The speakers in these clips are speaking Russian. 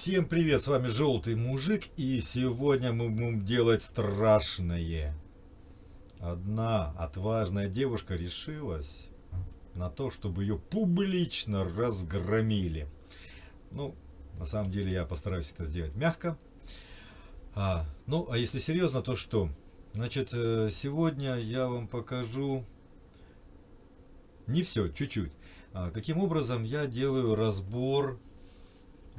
Всем привет, с вами Желтый Мужик, и сегодня мы будем делать страшное. Одна отважная девушка решилась на то, чтобы ее публично разгромили. Ну, на самом деле я постараюсь это сделать мягко. А, ну, а если серьезно, то что? Значит, э, сегодня я вам покажу не все, чуть-чуть. А, каким образом я делаю разбор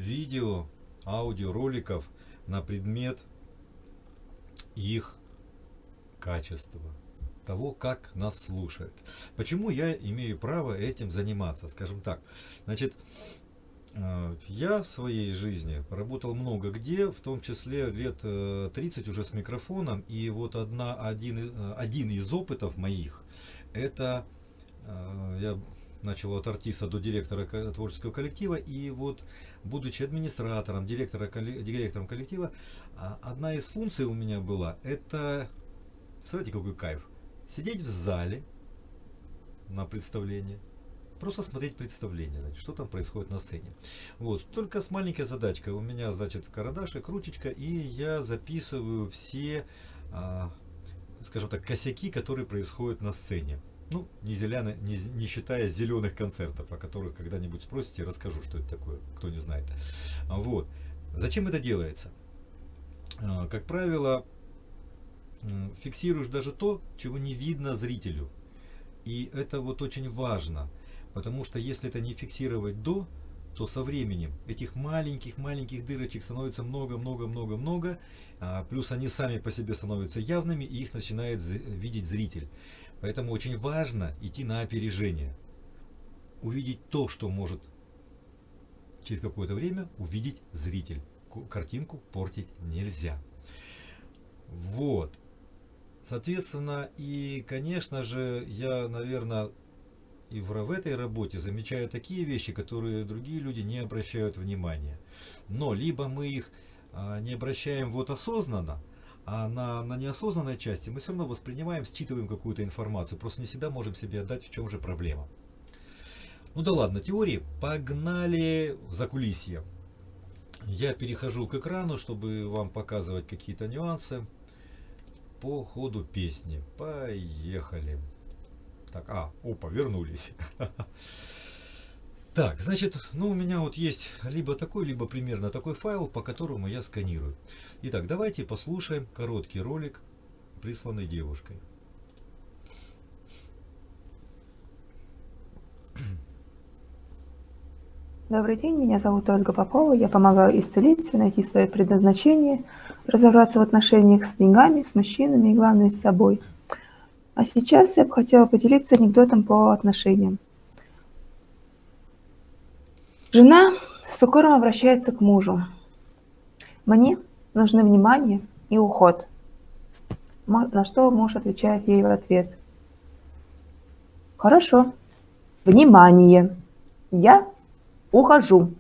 видео, аудиороликов на предмет их качества, того, как нас слушают. Почему я имею право этим заниматься, скажем так. Значит, э, я в своей жизни работал много где, в том числе лет 30 э, уже с микрофоном, и вот одна, один, э, один из опытов моих, это я начал от артиста до директора творческого коллектива. И вот, будучи администратором, директора, директором коллектива, а, одна из функций у меня была, это, смотрите, какой кайф, сидеть в зале на представлении, просто смотреть представление, значит, что там происходит на сцене. Вот, только с маленькой задачкой. У меня, значит, карандашик, ручечка, и я записываю все, а, скажем так, косяки, которые происходят на сцене. Ну, не, зеленый, не, не считая зеленых концертов, о которых когда-нибудь спросите, расскажу, что это такое, кто не знает. Вот. Зачем это делается? А, как правило, фиксируешь даже то, чего не видно зрителю. И это вот очень важно, потому что если это не фиксировать до, то со временем этих маленьких-маленьких дырочек становится много-много-много-много, а, плюс они сами по себе становятся явными, и их начинает видеть зритель. Поэтому очень важно идти на опережение. Увидеть то, что может через какое-то время увидеть зритель. Картинку портить нельзя. Вот. Соответственно, и, конечно же, я, наверное, и в, в этой работе замечаю такие вещи, которые другие люди не обращают внимания. Но либо мы их а, не обращаем вот осознанно, а на, на неосознанной части мы все равно воспринимаем, считываем какую-то информацию. Просто не всегда можем себе отдать, в чем же проблема. Ну да ладно, теории. Погнали в закулисье. Я перехожу к экрану, чтобы вам показывать какие-то нюансы по ходу песни. Поехали. Так, а, опа, вернулись. Так, значит, ну у меня вот есть либо такой, либо примерно такой файл, по которому я сканирую. Итак, давайте послушаем короткий ролик, присланный девушкой. Добрый день, меня зовут Ольга Попова, я помогаю исцелиться, найти свое предназначение, разобраться в отношениях с деньгами, с мужчинами и, главное, с собой. А сейчас я бы хотела поделиться анекдотом по отношениям. Жена с укором обращается к мужу. Мне нужны внимание и уход. На что муж отвечает ей в ответ. Хорошо. Внимание. Я ухожу.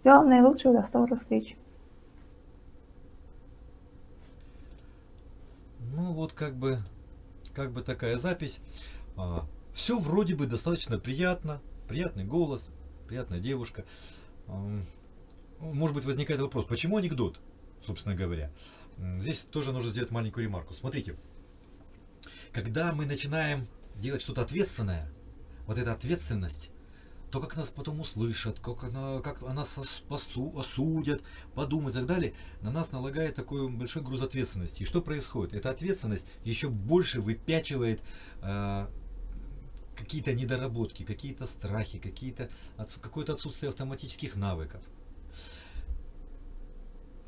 Всего наилучшего, до скорых встреч. Ну вот как бы, как бы такая запись. А, все вроде бы достаточно приятно, приятный голос, приятная девушка. Может быть возникает вопрос, почему анекдот, собственно говоря. Здесь тоже нужно сделать маленькую ремарку. Смотрите, когда мы начинаем делать что-то ответственное, вот эта ответственность, то, как нас потом услышат, как она, как она осудят, подумают и так далее, на нас налагает такой большой груз ответственности. И что происходит? Эта ответственность еще больше выпячивает э, какие-то недоработки, какие-то страхи, какие-то какое-то отсутствие автоматических навыков.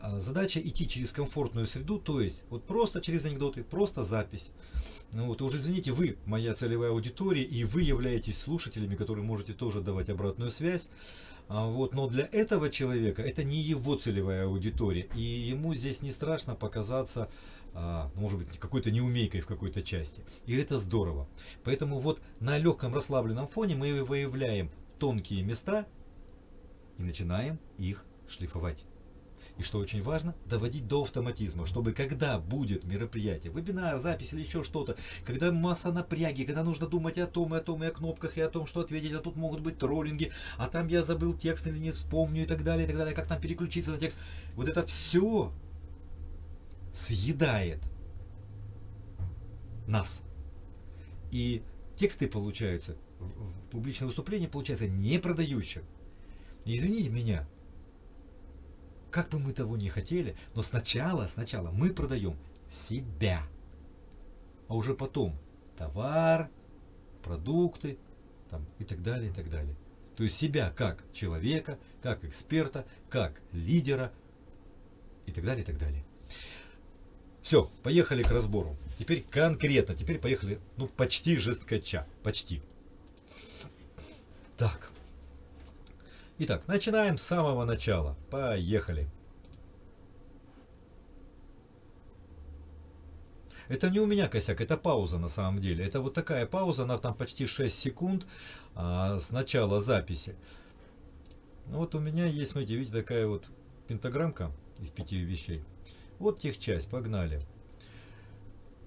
А задача идти через комфортную среду, то есть вот просто через анекдоты, просто запись. Ну вот, уже извините, вы моя целевая аудитория, и вы являетесь слушателями, которые можете тоже давать обратную связь. А вот, но для этого человека это не его целевая аудитория, и ему здесь не страшно показаться а, ну, может быть, какой-то неумейкой в какой-то части. И это здорово. Поэтому вот на легком расслабленном фоне мы выявляем тонкие места и начинаем их шлифовать. И что очень важно, доводить до автоматизма, чтобы когда будет мероприятие, вебинар, запись или еще что-то, когда масса напряги, когда нужно думать о том, и о том, и о кнопках, и о том, что ответить, а тут могут быть троллинги, а там я забыл текст или не вспомню и так далее, и так далее, как там переключиться на текст. Вот это все съедает нас. И тексты получаются, публичное выступление получается не продающим. Извините меня, как бы мы того не хотели, но сначала, сначала мы продаем себя, а уже потом товар, продукты там, и так далее, и так далее. То есть себя как человека, как эксперта, как лидера и так далее, и так далее. Все, поехали к разбору. Теперь конкретно, теперь поехали, ну, почти жесткача, почти. Так. Итак, начинаем с самого начала. Поехали. Это не у меня косяк, это пауза на самом деле. Это вот такая пауза, она там почти 6 секунд а, с начала записи. Ну вот у меня есть, смотрите, видите, такая вот пентаграммка из пяти вещей. Вот техчасть, погнали.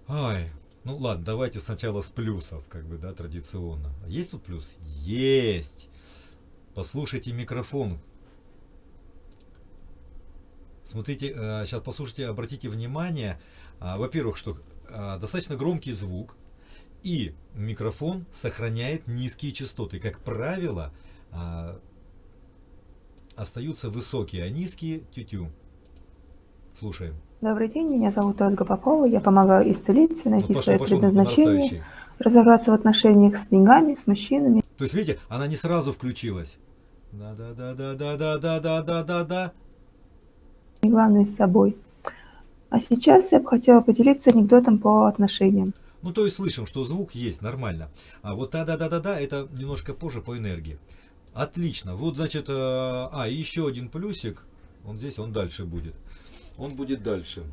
Ай, ну ладно, давайте сначала с плюсов, как бы, да, традиционно. Есть тут плюс? Есть! Послушайте микрофон. Смотрите, сейчас э, послушайте, обратите внимание, а, во-первых, что а, достаточно громкий звук, и микрофон сохраняет низкие частоты. Как правило, остаются высокие, а низкие тю-тю. Слушаем. Добрый день, меня зовут Ольга Попова, я помогаю исцелиться, найти ну, пошел, свое пошел, предназначение, разобраться в отношениях с деньгами, с мужчинами. То есть, видите, она не сразу включилась. Да-да-да-да-да-да-да-да-да-да. Главное с собой. А сейчас я бы хотела поделиться анекдотом по отношениям. Ну, то есть слышим, что звук есть, нормально. А вот да-да-да-да-да, это немножко позже по энергии. Отлично. Вот, значит, а, еще один плюсик. Он здесь, он дальше будет. Он будет дальше.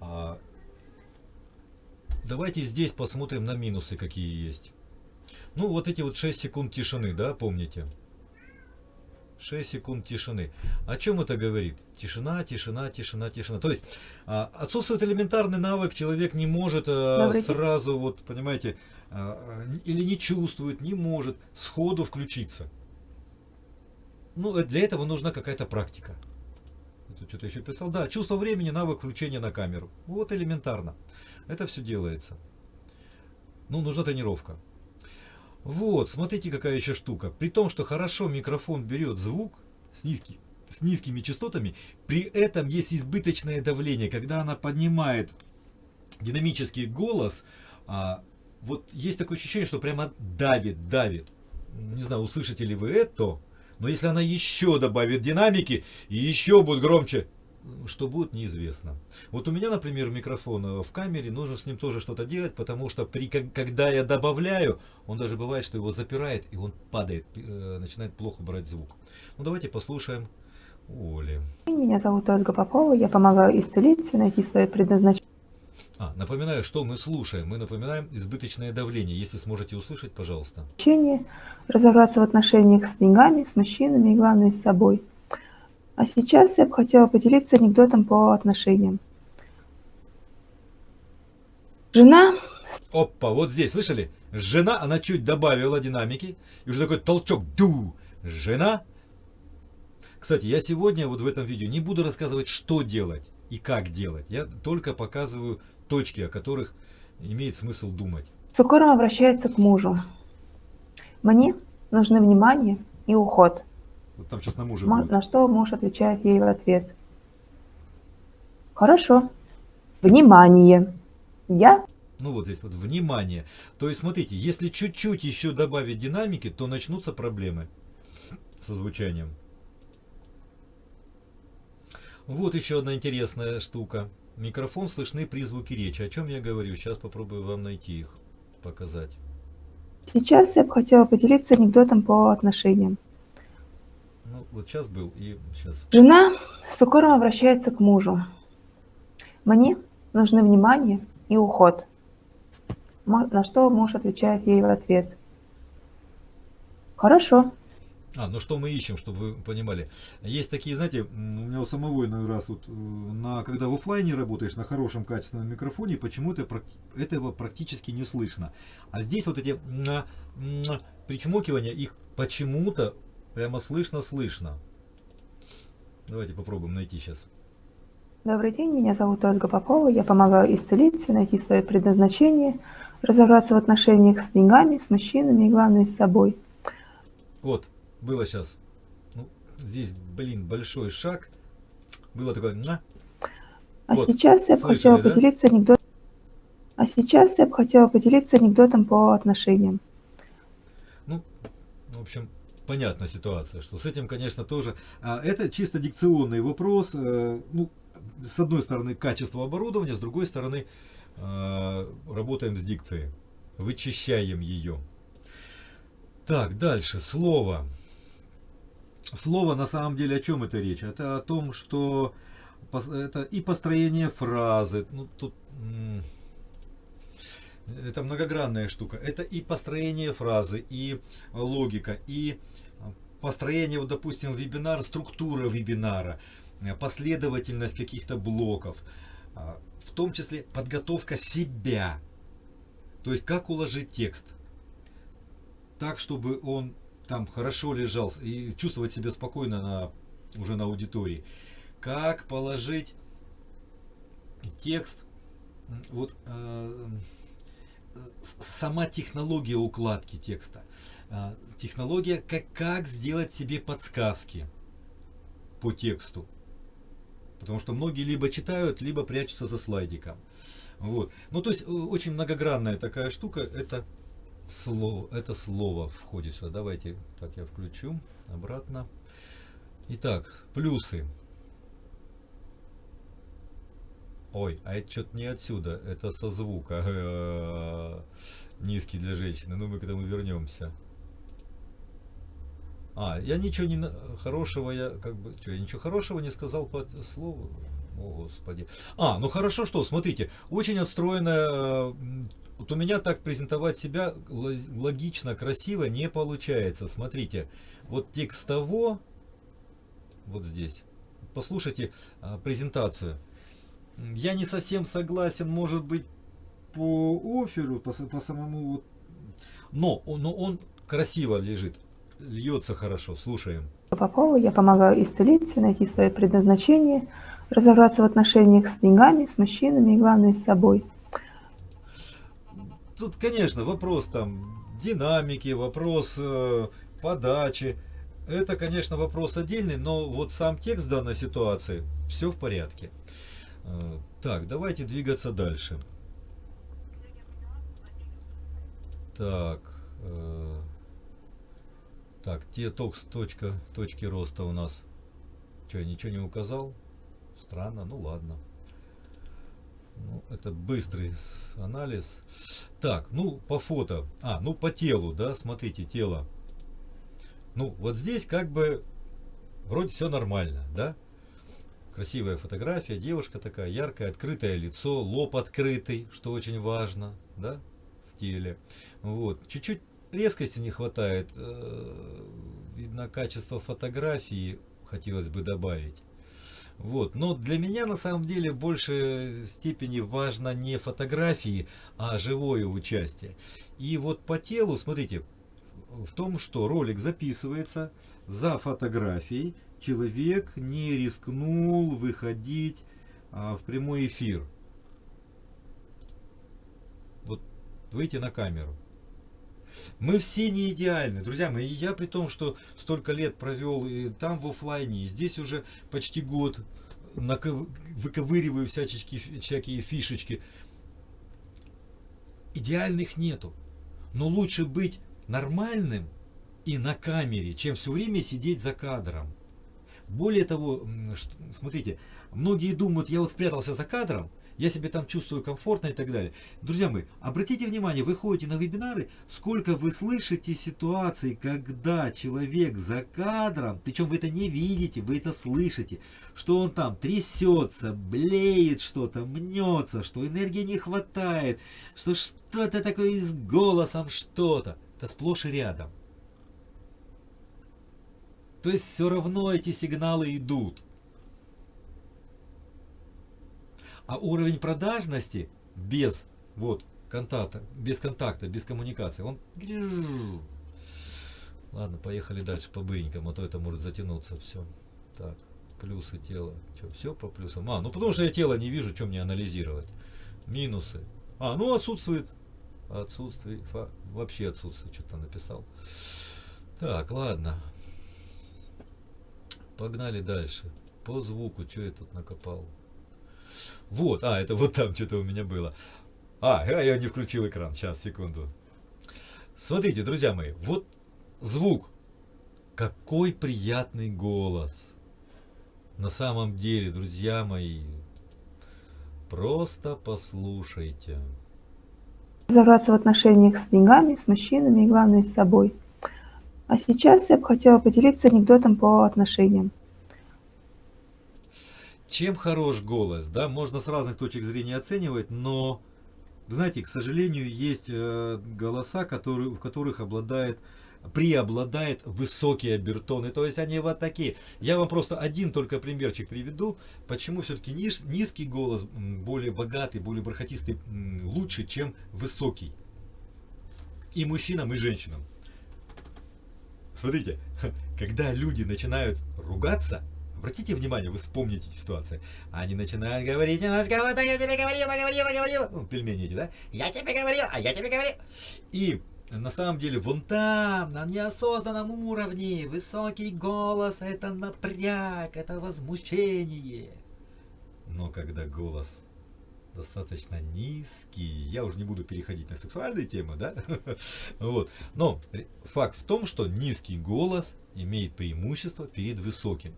А, давайте здесь посмотрим на минусы, какие есть. Ну, вот эти вот 6 секунд тишины, да, помните? 6 секунд тишины. О чем это говорит? Тишина, тишина, тишина, тишина. То есть а, отсутствует элементарный навык, человек не может а, сразу, вот понимаете, а, или не чувствует, не может сходу включиться. Ну, э, для этого нужна какая-то практика. Это что-то еще писал. Да, чувство времени, навык включения на камеру. Вот элементарно. Это все делается. Ну, нужна тренировка. Вот, смотрите, какая еще штука. При том, что хорошо микрофон берет звук с, низкий, с низкими частотами, при этом есть избыточное давление. Когда она поднимает динамический голос, а, вот есть такое ощущение, что прямо давит, давит. Не знаю, услышите ли вы это, но если она еще добавит динамики и еще будет громче, что будет, неизвестно. Вот у меня, например, микрофон э, в камере, нужно с ним тоже что-то делать, потому что при, когда я добавляю, он даже бывает, что его запирает, и он падает, э, начинает плохо брать звук. Ну, давайте послушаем Оли. Меня зовут Ольга Попова, я помогаю исцелиться, найти свое предназначение. А, напоминаю, что мы слушаем. Мы напоминаем избыточное давление. Если сможете услышать, пожалуйста. Разобраться в отношениях с деньгами, с мужчинами и, главное, с собой. А сейчас я бы хотела поделиться анекдотом по отношениям. Жена... Опа, вот здесь, слышали? Жена, она чуть добавила динамики. И уже такой толчок. Ду! Жена. Кстати, я сегодня вот в этом видео не буду рассказывать, что делать и как делать. Я только показываю точки, о которых имеет смысл думать. С укором обращается к мужу. Мне нужны внимание и уход. Там сейчас на мужа будет. На что муж отвечает ей в ответ. Хорошо. Внимание. Я? Ну вот здесь вот внимание. То есть смотрите, если чуть-чуть еще добавить динамики, то начнутся проблемы со звучанием. Вот еще одна интересная штука. Микрофон слышны при звуке речи. О чем я говорю? Сейчас попробую вам найти их, показать. Сейчас я бы хотела поделиться анекдотом по отношениям. Ну, вот сейчас был и сейчас. Жена с укором обращается к мужу. Мне нужны внимание и уход. На что муж отвечает ей в ответ. Хорошо. А, ну что мы ищем, чтобы вы понимали. Есть такие, знаете, у меня у самого иной раз, вот, э, на, когда в офлайне работаешь на хорошем качественном микрофоне, почему-то этого практически не слышно. А здесь вот эти причмокивания, их почему-то прямо слышно-слышно. Давайте попробуем найти сейчас. Добрый день, меня зовут Ольга Попова, я помогаю исцелиться, найти свое предназначение, разобраться в отношениях с деньгами, с мужчинами и, главное, с собой. Вот, было сейчас. Ну, здесь, блин, большой шаг. Было такое... На. А вот, сейчас я бы хотела да? поделиться анекдотом. А сейчас я бы хотела поделиться анекдотом по отношениям. Ну, в общем, понятная ситуация, что с этим, конечно, тоже... А, это чисто дикционный вопрос. Э, ну, с одной стороны, качество оборудования, с другой стороны, э, работаем с дикцией. Вычищаем ее. Так, дальше. Слово. Слово на самом деле о чем это речь? Это о том, что это и построение фразы. Ну, тут это многогранная штука. Это и построение фразы, и логика, и построение, вот, допустим, вебинара, структура вебинара, последовательность каких-то блоков, а, в том числе подготовка себя. То есть, как уложить текст так, чтобы он там хорошо лежал и чувствовать себя спокойно на, уже на аудитории. Как положить текст, вот э, сама технология укладки текста, э, технология, как, как сделать себе подсказки по тексту. Потому что многие либо читают, либо прячутся за слайдиком. Вот. Ну, то есть, э, очень многогранная такая штука, это слово, это слово входит сюда. Давайте, так я включу обратно. Итак, плюсы. Ой, а это что-то не отсюда, это со звука. Низкий для женщины. Ну, мы к этому вернемся. А, я ничего не хорошего, я как бы, что, я ничего хорошего не сказал по слову. О, Господи. А, ну хорошо, что, смотрите, очень отстроенная вот у меня так презентовать себя логично, красиво не получается. Смотрите, вот текстово, вот здесь, послушайте а, презентацию. Я не совсем согласен, может быть, по оферу, по, по самому вот, но, но он красиво лежит, льется хорошо, слушаем. Попова, я помогаю исцелиться, найти свое предназначение, разобраться в отношениях с деньгами, с мужчинами и, главное, с собой тут, конечно, вопрос там динамики, вопрос э, подачи. Это, конечно, вопрос отдельный, но вот сам текст данной ситуации, все в порядке. Э, так, давайте двигаться дальше. Так, э, так, те токс, точка, точки роста у нас. Что, я ничего не указал? Странно, ну ладно. Ну, это быстрый анализ. Так, ну по фото. А, ну по телу, да, смотрите, тело. Ну, вот здесь как бы вроде все нормально, да? Красивая фотография, девушка такая яркая, открытое лицо, лоб открытый, что очень важно, да, в теле. Вот, чуть-чуть резкости не хватает, э, видно качество фотографии хотелось бы добавить. Вот. Но для меня на самом деле в большей степени важно не фотографии, а живое участие. И вот по телу, смотрите, в том, что ролик записывается за фотографией, человек не рискнул выходить а, в прямой эфир. Вот выйти на камеру. Мы все не идеальны, друзья мои. Я при том, что столько лет провел и там в офлайне, и здесь уже почти год выковыриваю всяческие, всякие фишечки. Идеальных нету. Но лучше быть нормальным и на камере, чем все время сидеть за кадром. Более того, смотрите, многие думают, я вот спрятался за кадром, я себя там чувствую комфортно и так далее. Друзья мои, обратите внимание, вы ходите на вебинары, сколько вы слышите ситуаций, когда человек за кадром, причем вы это не видите, вы это слышите, что он там трясется, блеет что-то, мнется, что энергии не хватает, что что-то такое с голосом что-то. Это сплошь и рядом. То есть все равно эти сигналы идут. А уровень продажности без вот контакта, без контакта, без коммуникации, он... Ладно, поехали дальше по быренькому, а то это может затянуться все. Так, плюсы тела. Что, все по плюсам? А, ну потому что я тело не вижу, что мне анализировать. Минусы. А, ну отсутствует. Отсутствие. Фа, вообще отсутствует, что-то написал. Так, ладно. Погнали дальше. По звуку, что я тут накопал? Вот, а, это вот там что-то у меня было. А, я не включил экран. Сейчас, секунду. Смотрите, друзья мои, вот звук. Какой приятный голос. На самом деле, друзья мои, просто послушайте. Разобраться в отношениях с деньгами, с мужчинами и, главное, с собой. А сейчас я бы хотела поделиться анекдотом по отношениям. Чем хорош голос, да, можно с разных точек зрения оценивать, но, знаете, к сожалению, есть э, голоса, которые, в которых обладает преобладает высокие обертоны. То есть они вот такие. Я вам просто один только примерчик приведу, почему все-таки низ, низкий голос более богатый, более бархатистый лучше, чем высокий. И мужчинам, и женщинам. Смотрите, когда люди начинают ругаться, обратите внимание, вы вспомните ситуацию, они начинают говорить, вот я тебе говорила, говорила, говорила, ну, пельмени эти, да, я тебе говорил, а я тебе говорил. И на самом деле вон там, на неосознанном уровне, высокий голос, это напряг, это возмущение. Но когда голос достаточно низкий, я уже не буду переходить на сексуальные темы, да, вот, но факт в том, что низкий голос имеет преимущество перед высоким.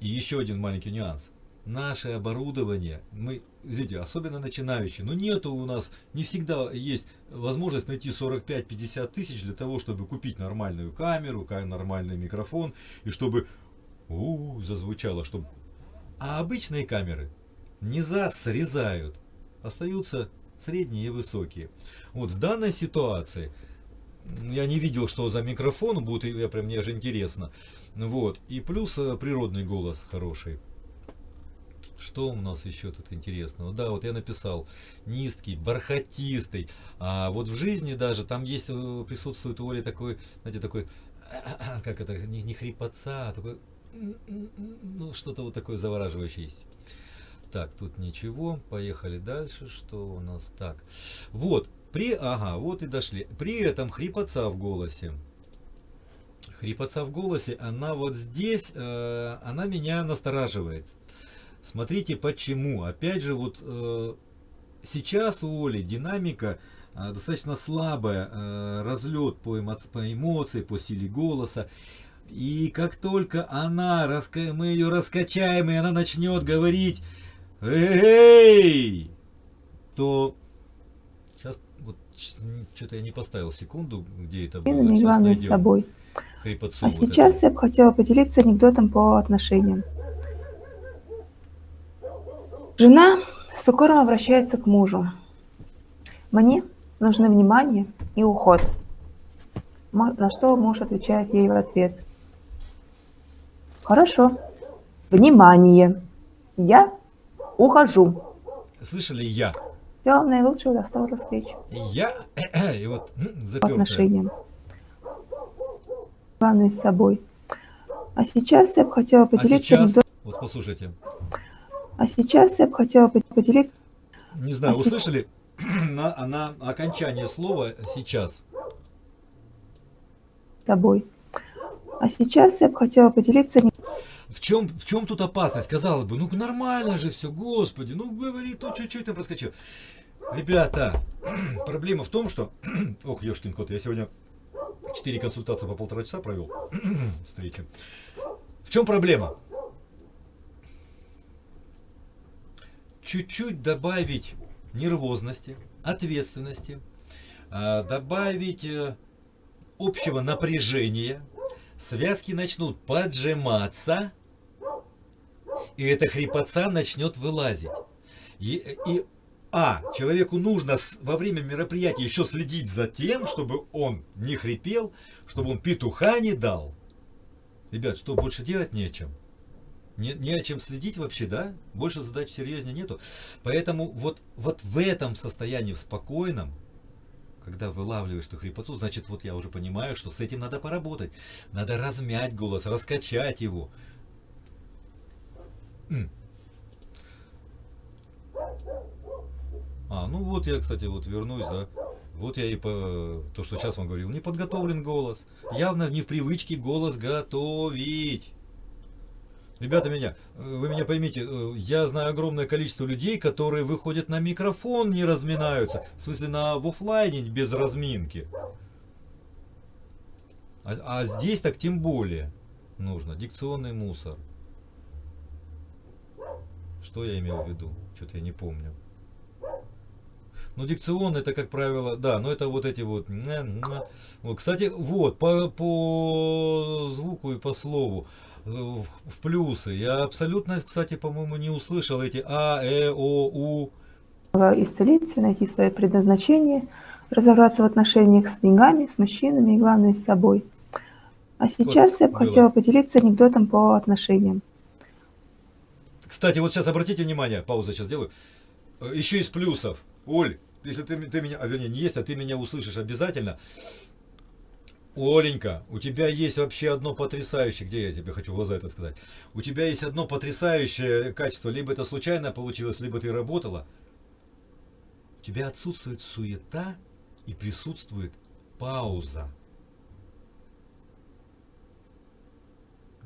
И еще один маленький нюанс наше оборудование, мы, видите, особенно начинающие, но нету у нас, не всегда есть возможность найти 45-50 тысяч для того, чтобы купить нормальную камеру, нормальный микрофон, и чтобы у, -у, зазвучало, чтобы... А обычные камеры низа срезают, остаются средние и высокие. Вот в данной ситуации, я не видел, что за микрофон будет, я прям мне же интересно. Вот. И плюс э, природный голос хороший. Что у нас еще тут интересного? Да, вот я написал низкий, бархатистый. А вот в жизни даже там есть, э, присутствует у Оли такой, знаете, такой, как это, не, не хрипотца, а такой, ну что-то вот такое завораживающее есть. Так, тут ничего, поехали дальше, что у нас так. Вот, при, ага, вот и дошли. При этом хрипотца в голосе. Хрипотца в голосе, она вот здесь, э, она меня настораживает. Смотрите почему. Опять же, вот э, сейчас у Оли динамика э, достаточно слабая, э, разлет по, эмо по эмоции, по силе голоса. И как только она, раска мы ее раскачаем, и она начнет говорить «Эй!», то сейчас вот что-то я не поставил секунду, где это было. Не главное с собой. А вот сейчас это. я бы хотела поделиться анекдотом по отношениям. Жена с укором обращается к мужу. Мне нужны внимание и уход. На что муж отвечает ей в ответ. Хорошо. Внимание. Я ухожу. Слышали я? Всего наилучшего, до скорых встреч. Я и вот запертая. отношениям. Главное с собой. А сейчас я бы хотела поделиться... А сейчас, вот послушайте, а сейчас я бы хотела поделиться... Не знаю, а услышали на, на окончание слова «сейчас»? С тобой. А сейчас я бы хотела поделиться... В чем, в чем тут опасность? Казалось бы, ну нормально же все, господи, ну говори, то чуть-чуть там проскочил. Ребята, проблема в том, что... Ох, ешкин кот, я сегодня 4 консультации по полтора часа провел встречи. В чем проблема? чуть-чуть добавить нервозности, ответственности, а, добавить э, общего напряжения, связки начнут поджиматься, и эта хрипотца начнет вылазить. И, и а, человеку нужно во время мероприятия еще следить за тем, чтобы он не хрипел, чтобы он петуха не дал. Ребят, что, больше делать не о чем? Не, не о чем следить вообще, да? Больше задач серьезнее нету. Поэтому вот, вот в этом состоянии, в спокойном, когда вылавливаешь эту хрипотцу, значит, вот я уже понимаю, что с этим надо поработать. Надо размять голос, раскачать его. М. А, ну вот я, кстати, вот вернусь, да. Вот я и по то, что сейчас вам говорил, не подготовлен голос. Явно не в привычке голос готовить. Ребята меня, вы меня поймите, э, я знаю огромное количество людей, которые выходят на микрофон, не разминаются. В смысле, на в офлайне без разминки. А, а здесь так тем более нужно. Дикционный мусор. Что я имел в виду? Что-то я не помню. Ну, дикцион это, как правило, да, но это вот эти вот... вот кстати, вот, по, по звуку и по слову, э, в, плюсы. Я абсолютно, кстати, по-моему, не услышал эти А, Э, О, У. Исцелиться, найти свое предназначение, разобраться в отношениях с деньгами, с мужчинами и, главное, с собой. А сейчас вот, я бы было. хотела поделиться анекдотом по отношениям. Кстати, вот сейчас обратите внимание, паузу сейчас сделаю. Э, Еще из плюсов. Оль, если ты, ты меня, а вернее не если, а ты меня услышишь обязательно. Оленька, у тебя есть вообще одно потрясающее, где я тебе хочу в глаза это сказать, у тебя есть одно потрясающее качество, либо это случайно получилось, либо ты работала. У тебя отсутствует суета и присутствует пауза.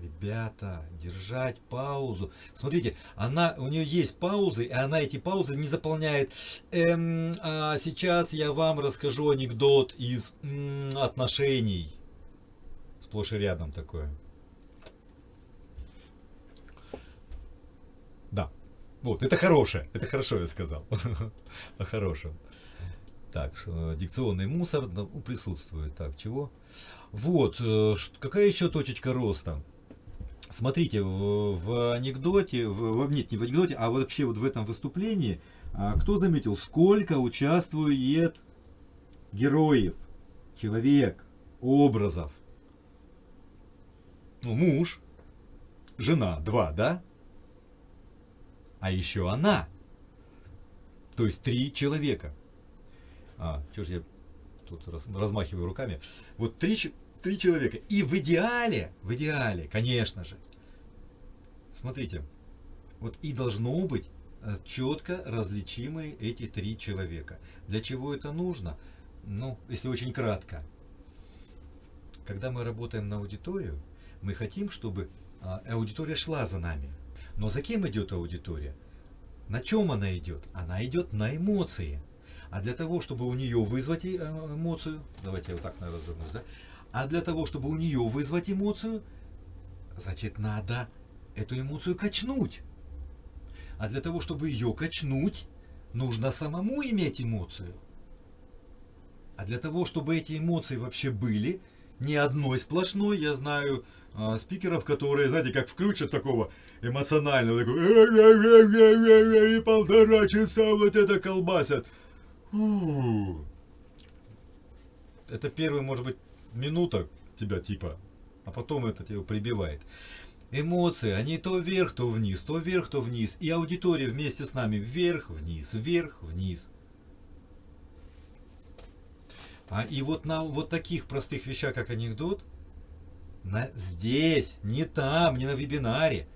Ребята, держать паузу. Смотрите, она, у нее есть паузы, и она эти паузы не заполняет. Эм, а сейчас я вам расскажу анекдот из м, отношений. Сплошь и рядом такое. Да. Вот, это хорошее. Это хорошо я сказал. О хорошем. Так, дикционный мусор присутствует. Так, чего? Вот, э, какая еще точечка роста? Смотрите, в, в анекдоте, в, нет, не в анекдоте, а вообще вот в этом выступлении, а, кто заметил, сколько участвует героев, человек, образов? Ну, муж, жена, два, да? А еще она. То есть три человека. А, что ж я тут раз, размахиваю руками. Вот три, три человека. И в идеале, в идеале, конечно же, смотрите, вот и должно быть э, четко различимые эти три человека. Для чего это нужно? Ну, если очень кратко. Когда мы работаем на аудиторию, мы хотим, чтобы а, аудитория шла за нами. Но за кем идет аудитория? На чем она идет? Она идет на эмоции. А для того, чтобы у нее вызвать э, эмоцию, давайте я вот так, наверное, развернусь, да? А для того, чтобы у нее вызвать эмоцию, значит, надо эту эмоцию качнуть. А для того, чтобы ее качнуть, нужно самому иметь эмоцию. А для того, чтобы эти эмоции вообще были, не одной сплошной, я знаю э, спикеров, которые, знаете, как включат такого эмоционального, такой, и полтора часа вот это колбасят. Это первый, может быть, минута тебя типа, а потом это тебя прибивает. Эмоции, они то вверх, то вниз, то вверх, то вниз. И аудитория вместе с нами вверх, вниз, вверх, вниз. А и вот на вот таких простых вещах, как анекдот, на, здесь, не там, не на вебинаре,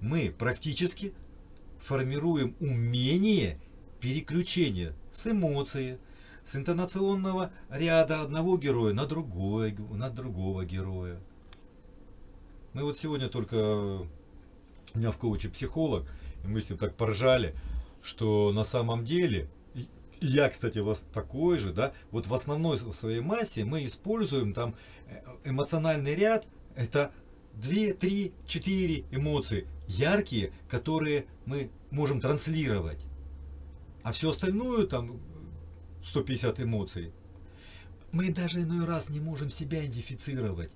мы практически формируем умение переключения с эмоции, с интонационного ряда одного героя на, другой, на другого героя. Мы вот сегодня только, у меня в коуче психолог, и мы с ним так поржали, что на самом деле, я, кстати, вас такой же, да, вот в основной своей массе мы используем там э, эмоциональный ряд, это 2, 3, 4 эмоции, яркие, которые мы можем транслировать. А все остальное, там, 150 эмоций, мы даже иной раз не можем себя идентифицировать.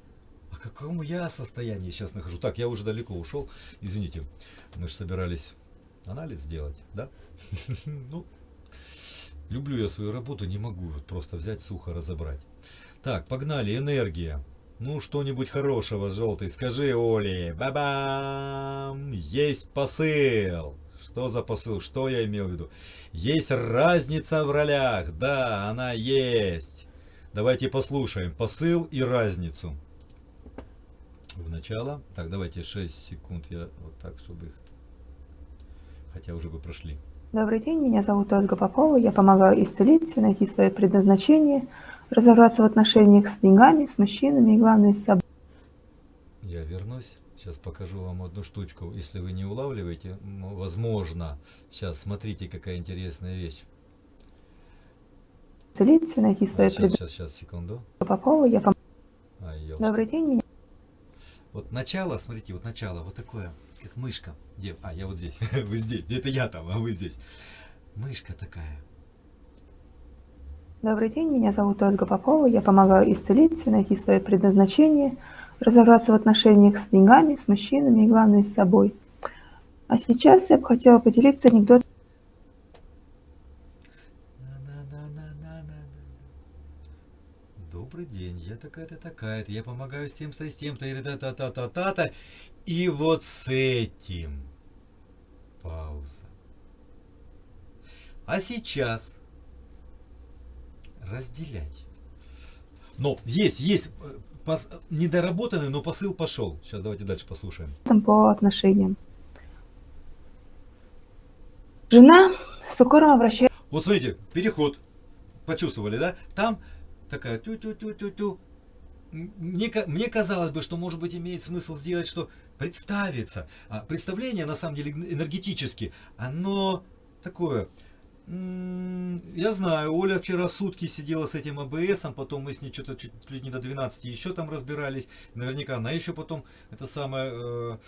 А какому я состоянии сейчас нахожу? Так, я уже далеко ушел. Извините, мы же собирались анализ сделать, да? Ну, люблю я свою работу, не могу просто взять сухо разобрать. Так, погнали, энергия. Ну, что-нибудь хорошего, желтый, скажи Оле. Ба-бам! Есть посыл. Что за посыл? Что я имел в виду? Есть разница в ролях. Да, она есть. Давайте послушаем посыл и разницу. В начало. Так, давайте 6 секунд. Я вот так, чтобы их... Хотя уже бы прошли. Добрый день, меня зовут Ольга Попова. Я помогаю исцелиться, найти свое предназначение, разобраться в отношениях с деньгами, с мужчинами и, главное, с собой. Я вернусь. Сейчас покажу вам одну штучку. Если вы не улавливаете, возможно. Сейчас смотрите, какая интересная вещь. Исцелиться, найти свое сейчас, предназначение. сейчас, сейчас, секунду. Попова. Я пом- ёлки. Добрый день, меня Вот начало, смотрите, вот начало, вот такое, как мышка. Где? А, я вот здесь. Вы здесь. Это я там, а вы здесь. Мышка такая. Добрый день, меня зовут Ольга Попова. Я помогаю исцелиться, найти свое предназначение, разобраться в отношениях с деньгами, с мужчинами и, главное, с собой. А сейчас я бы хотела поделиться анекдотом. Добрый день, я такая-то такая-то, я помогаю с тем, с тем-то, или та-та-та-та-та-та. И вот с этим. Пауза. А сейчас разделять. Но есть, есть э, пос- недоработанный, но посыл пошел. Сейчас давайте дальше послушаем. по отношениям. Жена с укором обращается Вот смотрите, переход. Почувствовали, да? Там такая тю-тю-тю-тю-тю. Мне, мне казалось бы, что может быть имеет смысл сделать, что представиться. А представление, на самом деле, эн- энергетически, оно такое. Я знаю, Оля вчера сутки сидела с этим АБСом, потом мы с ней что-то чуть ли не до 12 еще там разбирались. Наверняка она еще потом это самое э,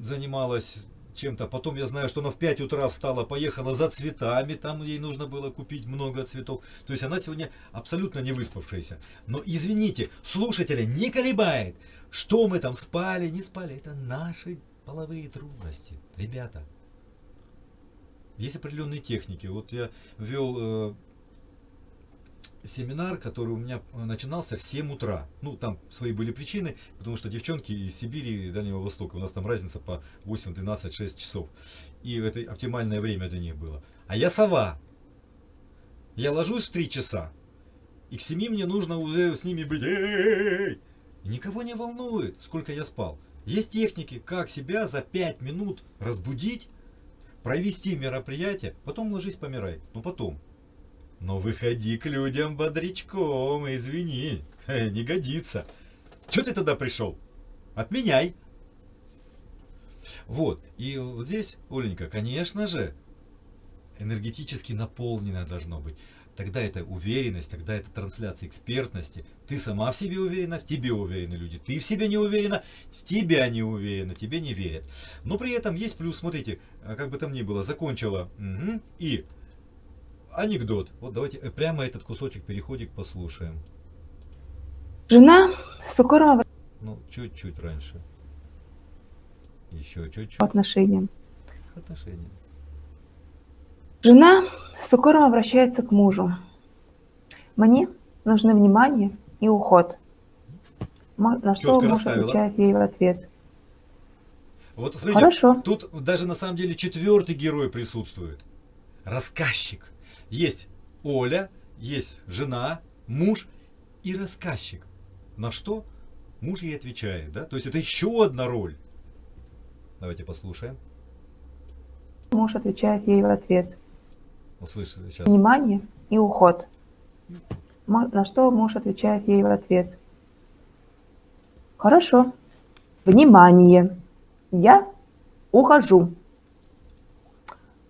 занималась чем-то. Потом я знаю, что она в 5 утра встала, поехала за цветами, там ей нужно было купить много цветов. То есть она сегодня абсолютно не выспавшаяся. Но извините, слушателя не колебает, что мы там спали, не спали. Это наши половые трудности. Ребята, есть определенные техники. Вот я вел э, семинар, который у меня начинался в 7 утра. Ну, там свои были причины, потому что девчонки из Сибири и Дальнего Востока, у нас там разница по 8, 12, 6 часов. И это оптимальное время для них было. А я сова. Я ложусь в 3 часа. И к 7 мне нужно уже с ними быть. Никого не волнует, сколько я спал. Есть техники, как себя за 5 минут разбудить, провести мероприятие, потом ложись, помирай. Ну потом. Но выходи к людям бодрячком, извини, не годится. Че ты тогда пришел? Отменяй. Вот, и вот здесь, Оленька, конечно же, энергетически наполнено должно быть. Тогда это уверенность, тогда это трансляция экспертности. Ты сама в себе уверена, в тебе уверены люди. Ты в себе не уверена, в тебя не уверена, тебе не верят. Но при этом есть плюс, смотрите, а как бы там ни было, закончила. Мгм, и анекдот. Вот давайте э, прямо этот кусочек переходик послушаем. Жена с укором обращается Ну, чуть-чуть раньше. Еще чуть-чуть. по отношениям. Жена с укором обращается к мужу. Мне нужны внимание и уход. На что Чётко муж расставила. отвечает ей в ответ. Вот смотрите, Хорошо. тут даже на самом деле четвертый герой присутствует. Рассказчик. Есть Оля, есть жена, муж и рассказчик. На что муж ей отвечает, да? То есть это еще одна роль. Давайте послушаем. Муж отвечает ей в ответ. Услышали сейчас. Внимание и уход. На что муж отвечает ей в ответ. Хорошо. Внимание. Я ухожу.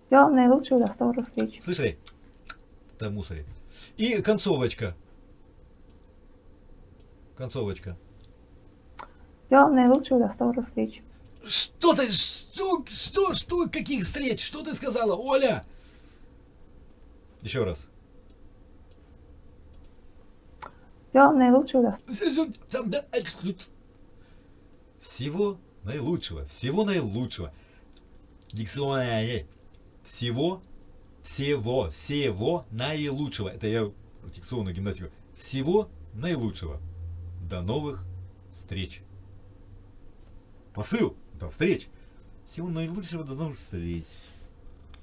Всего наилучшего, до скорых встреч. Слышали? Там мусоре. И концовочка. Концовочка. Всего наилучшего, до скорых встреч. Что ты, что, что, что, каких встреч? Что ты сказала, Оля? Еще раз. Всего наилучшего, Всего наилучшего, всего наилучшего. Дикционное. Всего, всего, всего наилучшего. Это я дикционную гимнастику. Всего наилучшего. До новых встреч. Посыл до встреч. Всего наилучшего до новых встреч.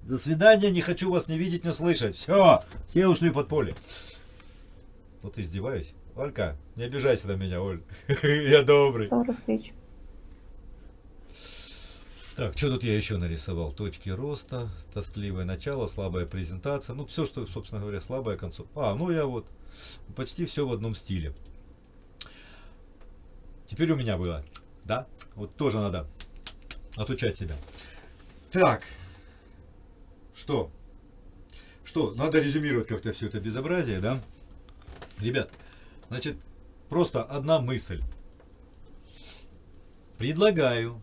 До свидания, не хочу вас не видеть, не слышать. Все, все ушли под поле. Вот издеваюсь. Олька, не обижайся на меня, Оль. Я добрый. До новых встреч. Так, что тут я еще нарисовал? Точки роста, тоскливое начало, слабая презентация. Ну, все, что, собственно говоря, слабая концов. А, ну я вот почти все в одном стиле. Теперь у меня было, да? Вот тоже надо отучать себя. Так, что? Что, надо резюмировать как-то все это безобразие, да? Ребят, значит, просто одна мысль. Предлагаю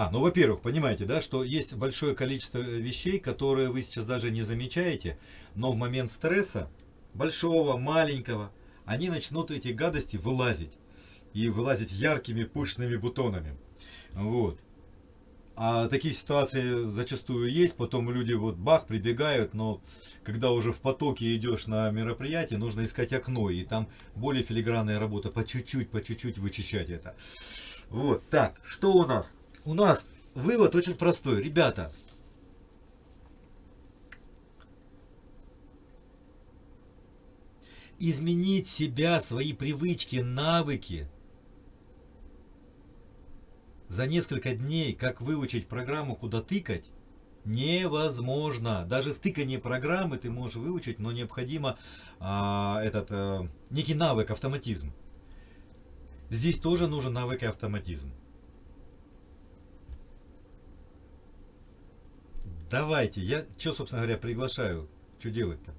а, ну, во-первых, понимаете, да, что есть большое количество вещей, которые вы сейчас даже не замечаете, но в момент стресса, большого, маленького, они начнут эти гадости вылазить. И вылазить яркими пышными бутонами. Вот. А такие ситуации зачастую есть, потом люди вот бах, прибегают, но когда уже в потоке идешь на мероприятие, нужно искать окно, и там более филигранная работа, по чуть-чуть, по чуть-чуть вычищать это. Вот, так, что у нас? у нас вывод очень простой. Ребята, изменить себя, свои привычки, навыки за несколько дней, как выучить программу, куда тыкать, невозможно. Даже в тыкании программы ты можешь выучить, но необходимо а, этот а, некий навык, автоматизм. Здесь тоже нужен навык и автоматизм. Давайте, я что, собственно говоря, приглашаю? Что делать-то?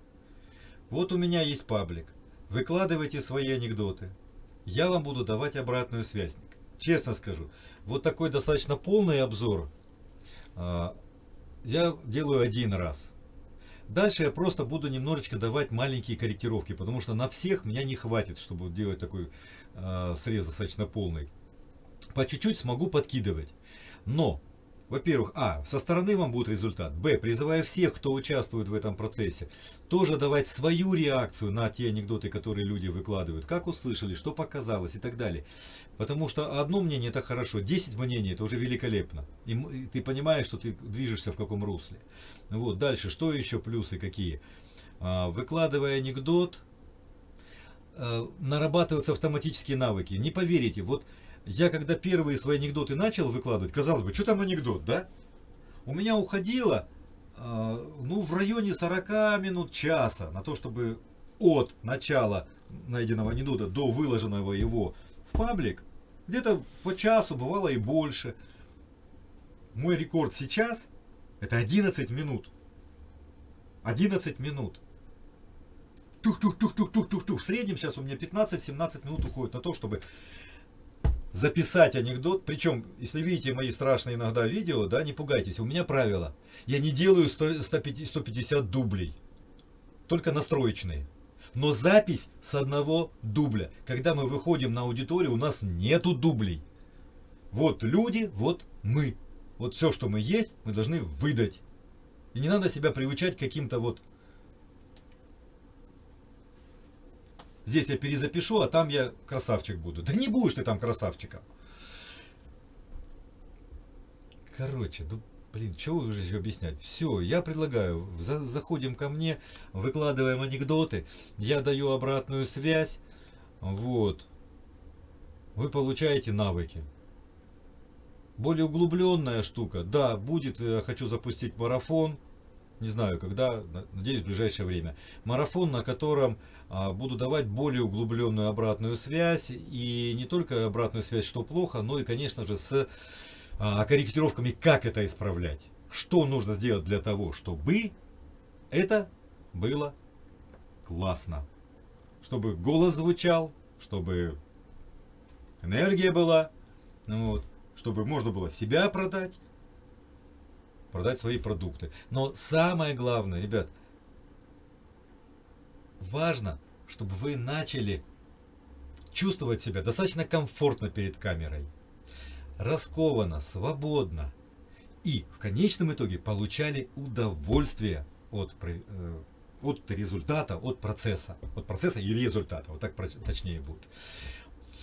Вот у меня есть паблик. Выкладывайте свои анекдоты. Я вам буду давать обратную связь. Честно скажу, вот такой достаточно полный обзор а, я делаю один раз. Дальше я просто буду немножечко давать маленькие корректировки, потому что на всех меня не хватит, чтобы делать такой э, срез достаточно полный. По чуть-чуть смогу подкидывать. Но во-первых, а, со стороны вам будет результат. Б, призывая всех, кто участвует в этом процессе, тоже давать свою реакцию на те анекдоты, которые люди выкладывают. Как услышали, что показалось и так далее. Потому что одно мнение это хорошо, 10 мнений это уже великолепно. И ты понимаешь, что ты движешься в каком русле. Вот, дальше, что еще плюсы какие? А, выкладывая анекдот, а, нарабатываются автоматические навыки. Не поверите, вот я когда первые свои анекдоты начал выкладывать, казалось бы, что там анекдот, да? У меня уходило, э, ну, в районе 40 минут, часа на то, чтобы от начала найденного анекдота до выложенного его в паблик, где-то по часу, бывало и больше. Мой рекорд сейчас это 11 минут. 11 минут. Тух-тух-тух-тух-тух-тух. В среднем сейчас у меня 15-17 минут уходит на то, чтобы записать анекдот. Причем, если видите мои страшные иногда видео, да, не пугайтесь. У меня правило. Я не делаю 100, 150, 150 дублей. Только настроечные. Но запись с одного дубля. Когда мы выходим на аудиторию, у нас нету дублей. Вот люди, вот мы. Вот все, что мы есть, мы должны выдать. И не надо себя приучать к каким-то вот Здесь я перезапишу, а там я красавчик буду. Да не будешь ты там красавчиком. Короче, ну, блин, что уже еще объяснять? Все, я предлагаю, за, заходим ко мне, выкладываем анекдоты, я даю обратную связь, вот. Вы получаете навыки. Более углубленная штука, да, будет, я хочу запустить марафон, не знаю когда, надеюсь в ближайшее время. Марафон, на котором а, буду давать более углубленную обратную связь. И не только обратную связь, что плохо, но и, конечно же, с а, корректировками, как это исправлять. Что нужно сделать для того, чтобы это было классно. Чтобы голос звучал, чтобы энергия была, вот, чтобы можно было себя продать, продать свои продукты. Но самое главное, ребят, важно, чтобы вы начали чувствовать себя достаточно комфортно перед камерой, раскованно, свободно и в конечном итоге получали удовольствие от, э, от результата, от процесса, от процесса и результата, вот так точнее будет.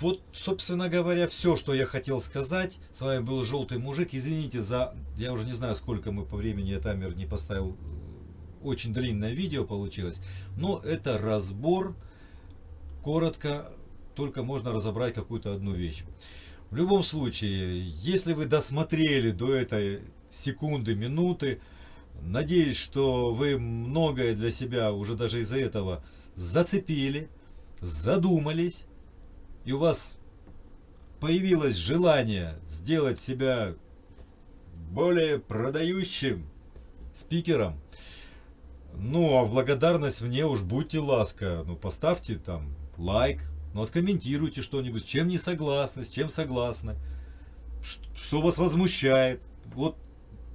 Вот, собственно говоря, все, что я хотел сказать. С вами был Желтый Мужик. Извините за... Я уже не знаю, сколько мы по времени, я таймер не поставил. Очень длинное видео получилось. Но это разбор. Коротко, только можно разобрать какую-то одну вещь. В любом случае, если вы досмотрели до этой секунды, минуты, надеюсь, что вы многое для себя уже даже из-за этого зацепили, задумались, и у вас появилось желание сделать себя более продающим спикером, ну, а в благодарность мне уж будьте ласка, ну, поставьте там лайк, ну, откомментируйте что-нибудь, чем не согласны, с чем согласны, что вас возмущает. Вот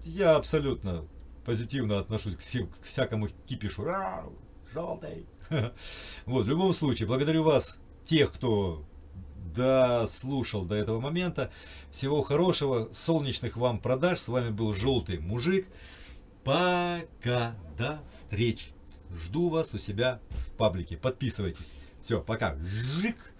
я абсолютно позитивно отношусь к, всем, к всякому кипишу. Желтый. Вот, в любом случае, благодарю вас, тех, кто дослушал до этого момента. Всего хорошего, солнечных вам продаж. С вами был Желтый Мужик. Пока, до встречи. Жду вас у себя в паблике. Подписывайтесь. Все, пока. Жик.